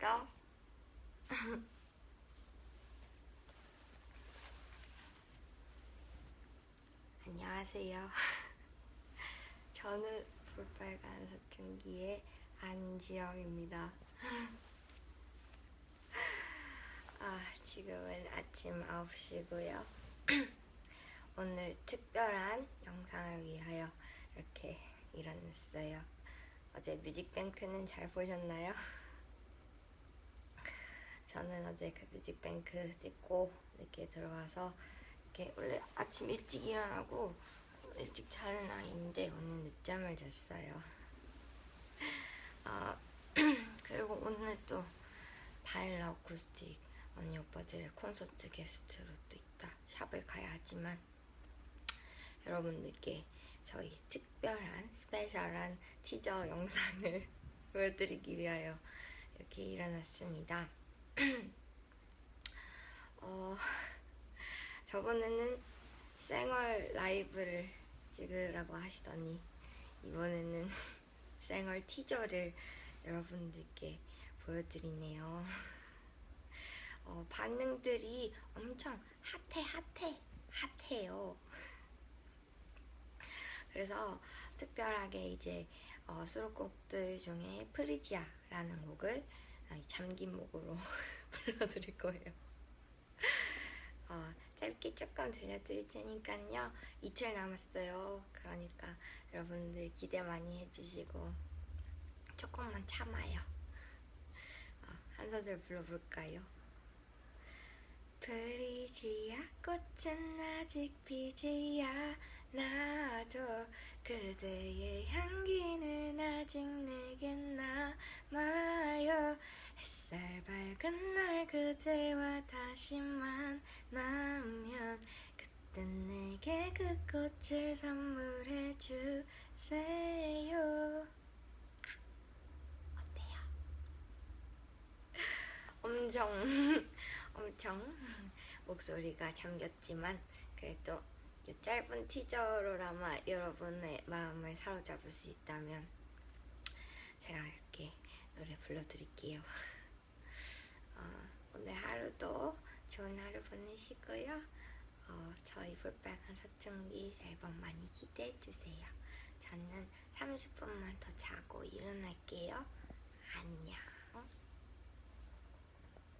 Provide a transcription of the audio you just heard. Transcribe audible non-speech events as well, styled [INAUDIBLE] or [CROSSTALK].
잤어? [LAUGHS] 안녕하세요. [LAUGHS] 저는 볼빨간 사춘기의 안지영입니다. [LAUGHS] 아, 지금은 아침 9시고요. [CLEARS THROAT] 오늘 특별한 영상을 위하여 이렇게 일어났어요. 어제 뮤직뱅크는 잘 보셨나요? 저는 어제 그 뮤직뱅크 찍고 이렇게 들어와서 이렇게 원래 아침 일찍 일어나고 일찍 자는 아이인데 오늘 늦잠을 잤어요. [LAUGHS] 아, [CLEARS THROAT] 그리고 오늘 또 바일라 어쿠스틱 언니 오빠들의 콘서트 게스트로 또 있다. 샵을 가야 하지만 여러분들께 저희 특별한 스페셜한 티저 영상을 [LAUGHS] 보여드리기 위하여 이렇게 일어났습니다. 어, 저번에는 생얼 라이브를 찍으라고 하시더니 이번에는 [LAUGHS] 생얼 티저를 여러분들께 보여드리네요. 어, 반응들이 엄청 핫해 핫해 핫해요. 그래서 특별하게 이제 어, 수록곡들 중에 프리지아라는 곡을 어, 잠긴 목으로 [LAUGHS] 불러드릴 거예요. 어, 짧게 조금 들려드릴 테니까요. 이틀 남았어요. 그러니까 여러분들 기대 많이 해주시고 조금만 참아요. 어, 한 소절 불러볼까요? 프리지아 꽃은 아직 피지 않아도 그대의 향기는 아직 내겐 남아요 햇살 밝은 날 그대와 다시 만나면 그땐 내게 그 꽃을 선물해 주세요 어때요? [LAUGHS] 엄청 [LAUGHS] 엄청 목소리가 잠겼지만 그래도 이 짧은 티저로라마 여러분의 마음을 사로잡을 수 있다면 제가 이렇게 노래 불러드릴게요. [LAUGHS] 어, 오늘 하루도 좋은 하루 보내시고요. 어, 저희 볼빨간 사춘기 앨범 많이 기대해주세요. 저는 30분만 더 자고 일어날게요. 안녕.